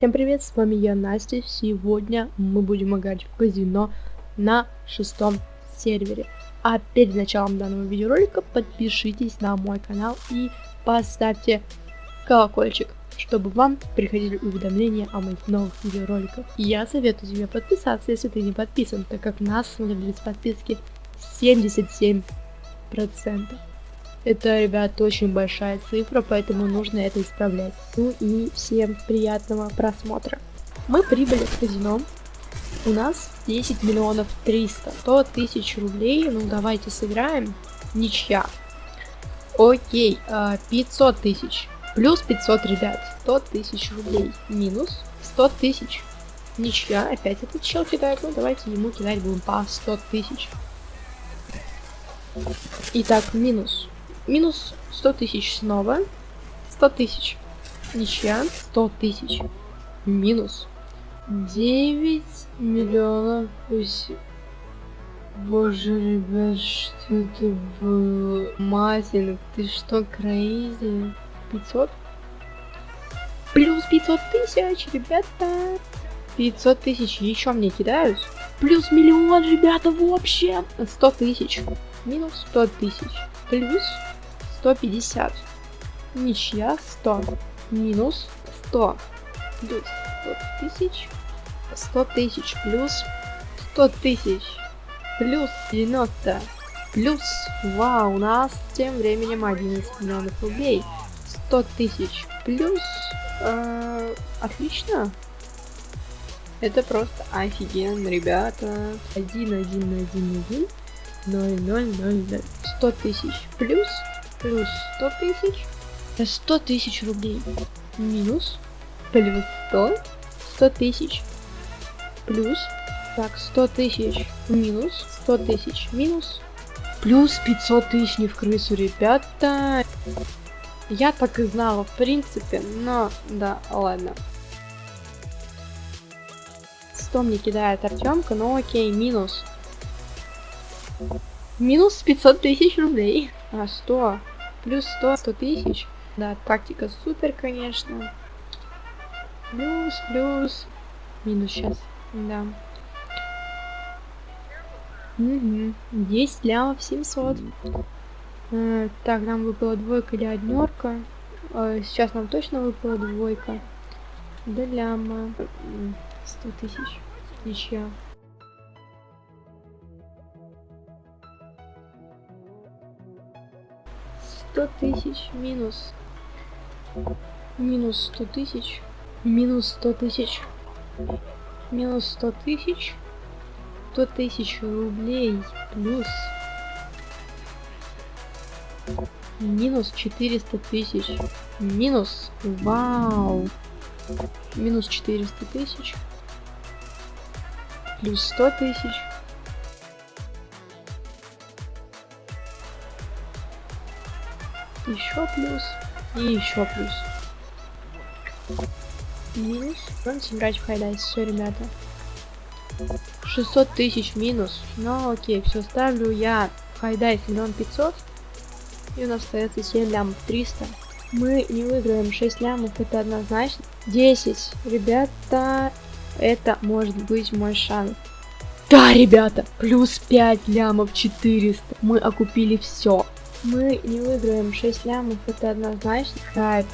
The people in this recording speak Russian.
Всем привет, с вами я, Настя. Сегодня мы будем играть в казино на шестом сервере. А перед началом данного видеоролика подпишитесь на мой канал и поставьте колокольчик, чтобы вам приходили уведомления о моих новых видеороликах. Я советую тебе подписаться, если ты не подписан, так как нас смотрят без подписки 77%. Это, ребят, очень большая цифра, поэтому нужно это исправлять. Ну и всем приятного просмотра. Мы прибыли в казино. У нас 10 миллионов 300. 100 тысяч рублей. Ну, давайте сыграем. Ничья. Окей, 500 а, тысяч. Плюс 500, ребят. 100 тысяч рублей. Минус 100 тысяч. Ничья. Опять этот чел кидает. Ну, давайте ему кидать будем по 100 тысяч. Итак, минус Минус 100 тысяч снова. 100 тысяч. Ничья. 100 тысяч. Минус. 9 миллионов. Боже, ребят, что это было? Матин, ты что, крейзи? 500? Плюс 500 тысяч, ребята. 500 тысяч еще мне кидают. Плюс миллион, ребята, вообще. 100 тысяч. Минус 100 тысяч. Плюс 150. Ничья 100. Минус 100. Плюс 100 тысяч. 100 тысяч плюс 100 тысяч. Плюс 90. Плюс, вау, у нас тем временем 11 миллионов рублей. 100 тысяч плюс, э, отлично. Это просто офигенно, ребята. 1, 1, 1, 1, 0, 0, 0, 0. 100 тысяч плюс плюс 100 тысяч. 100 тысяч рублей. Минус. Плюс 100. 100 тысяч. Плюс. Так, 100 тысяч. Минус. 100 тысяч. Минус. Плюс 500 тысяч не в крысу, ребята. Я так и знала, в принципе, но да, ладно. 100 мне кидает Артемка, но окей, минус. Минус 500 тысяч рублей. А, 100. Плюс 100, 100 тысяч. Да, тактика супер, конечно. Плюс, плюс. Минус сейчас. Да. Угу. 10 лямов 700. Э, так, нам выпала двойка или однерка. Э, сейчас нам точно выпала двойка. Да ляма. 100 тысяч. Ничья. 100 тысяч минус. Минус 100 тысяч. Минус 100 тысяч. Минус 100 тысяч. 100 тысяч рублей плюс. Минус 400 тысяч. Минус. Вау. Минус 400 тысяч. Плюс 100 тысяч. Еще плюс и еще плюс. Минус. Будем играть в high dice, все, ребята. 600 тысяч минус. Ну окей, все, ставлю я high dice миллион пятьсот. И у нас остается 7 лямов 300. Мы не выиграем 6 лямов, это однозначно. 10. Ребята, это может быть мой шанс. Да, ребята, плюс 5 лямов 400. Мы окупили все. Мы не выиграем 6 лямов, это однозначно. Капец.